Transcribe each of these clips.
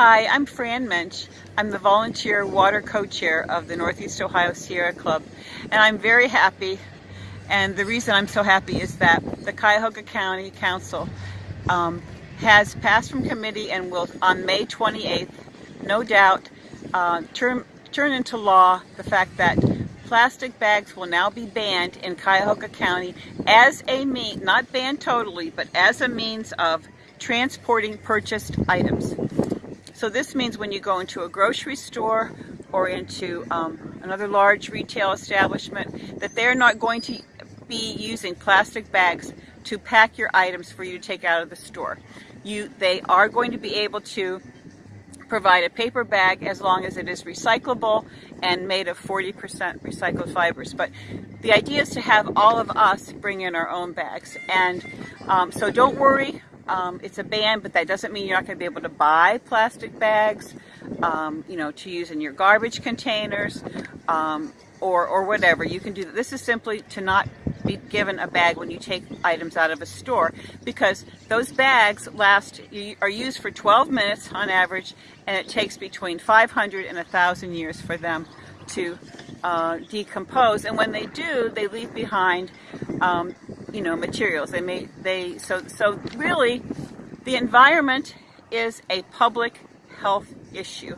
Hi, I'm Fran Mensch. I'm the volunteer water co-chair of the Northeast Ohio Sierra Club, and I'm very happy. And the reason I'm so happy is that the Cuyahoga County Council um, has passed from committee and will, on May 28th, no doubt, uh, turn, turn into law the fact that plastic bags will now be banned in Cuyahoga County as a mean, not banned totally, but as a means of transporting purchased items. So this means when you go into a grocery store or into um, another large retail establishment that they're not going to be using plastic bags to pack your items for you to take out of the store. You, they are going to be able to provide a paper bag as long as it is recyclable and made of 40% recycled fibers. But the idea is to have all of us bring in our own bags. And um, so don't worry, um, it's a ban, but that doesn't mean you're not going to be able to buy plastic bags, um, you know, to use in your garbage containers um, or, or whatever. You can do that. This is simply to not be given a bag when you take items out of a store because those bags last are used for 12 minutes on average and it takes between 500 and 1,000 years for them to uh, decompose and when they do they leave behind um, you know, materials. They may, they, so, so really the environment is a public health issue.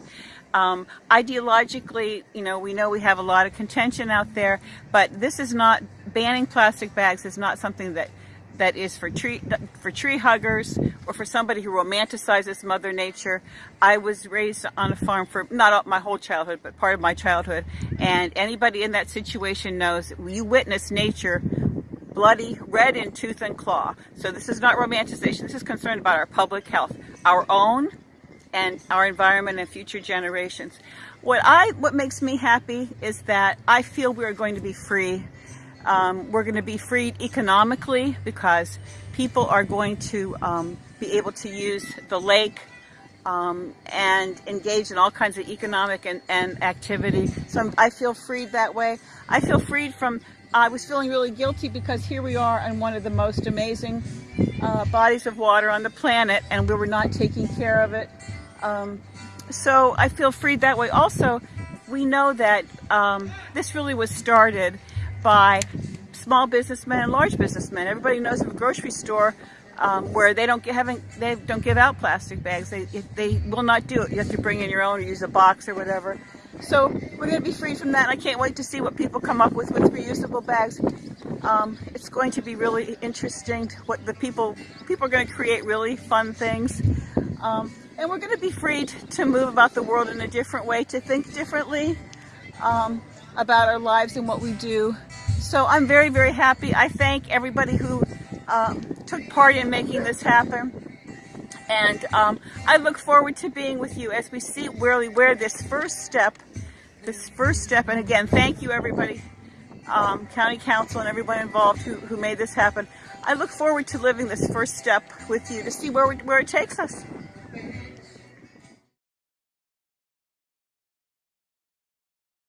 Um, ideologically, you know, we know we have a lot of contention out there, but this is not, banning plastic bags is not something that that is for tree for tree huggers or for somebody who romanticizes mother nature i was raised on a farm for not my whole childhood but part of my childhood and anybody in that situation knows you witness nature bloody, red in tooth and claw. So this is not romanticization. This is concerned about our public health, our own and our environment and future generations. What I, what makes me happy is that I feel we're going to be free. Um, we're going to be freed economically because people are going to um, be able to use the lake um, and engage in all kinds of economic and, and activity. So I'm, I feel freed that way. I feel freed from I was feeling really guilty because here we are on one of the most amazing uh, bodies of water on the planet and we were not taking care of it. Um, so I feel freed that way. Also, we know that um, this really was started by small businessmen and large businessmen. Everybody knows of a grocery store um, where they don't haven't they don't give out plastic bags. They they will not do it. You have to bring in your own or use a box or whatever. So we're going to be free from that. I can't wait to see what people come up with with reusable bags. Um, it's going to be really interesting what the people, people are going to create really fun things. Um, and we're going to be free to move about the world in a different way, to think differently um, about our lives and what we do. So I'm very, very happy. I thank everybody who uh, took part in making this happen. And um, I look forward to being with you as we see where where this first step, this first step, and again, thank you everybody, um, County Council and everyone involved who, who made this happen. I look forward to living this first step with you to see where, where it takes us.